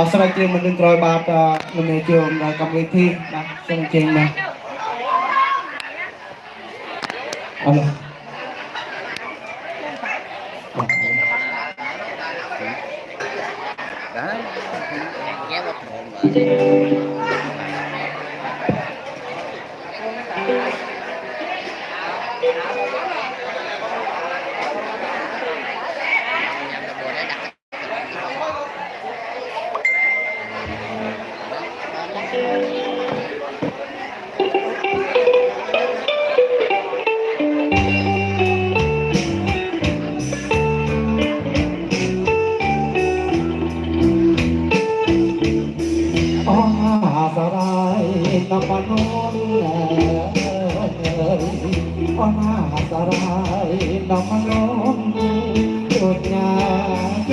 បាទសម្រាប់ជាងមិននឹងក្រោយបាទលោកមេជុំដល់កម្មវិធីបាទសូមអញ្ជើញបាទអរគុណ non một nhà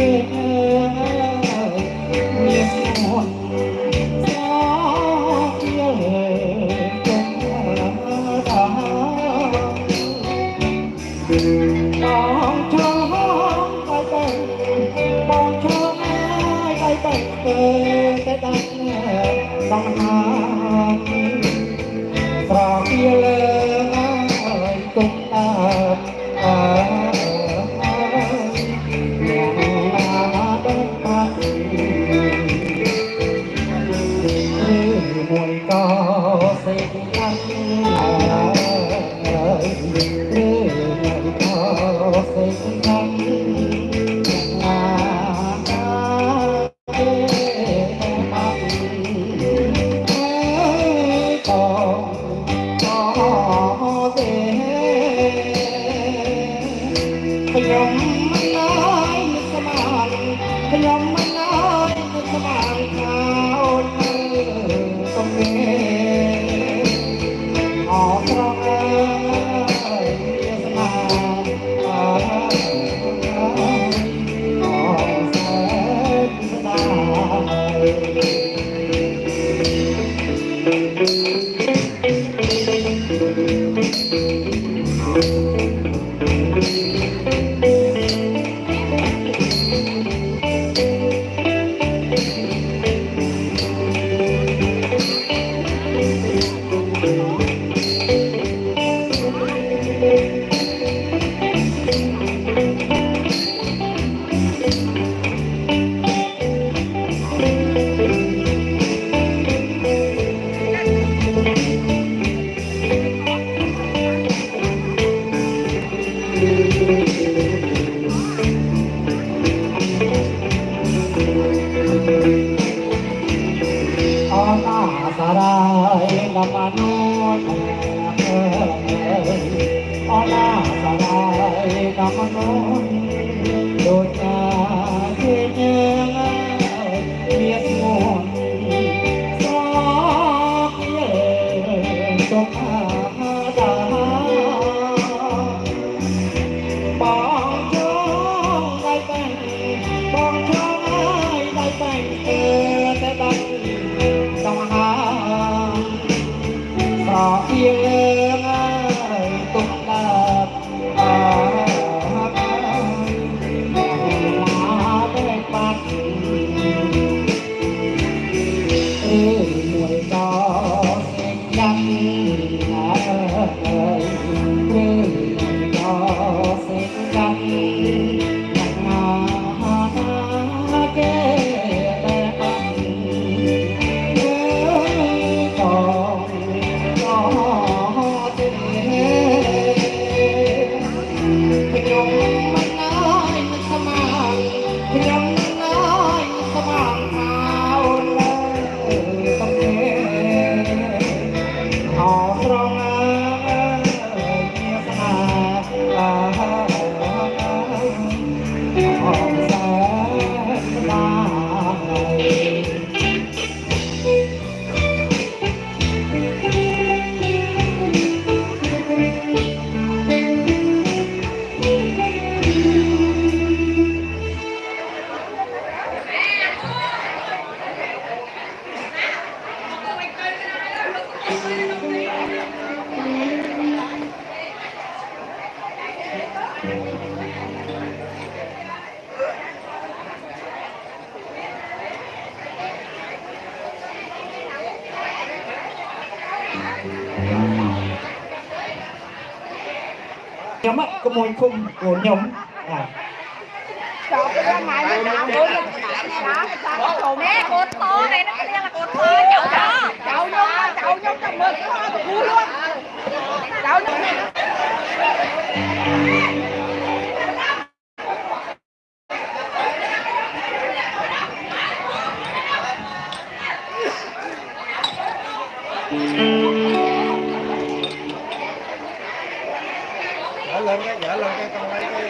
dở lên cái dở lên cái con lấy cái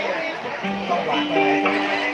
con quạt này.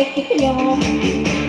jeito que criamos.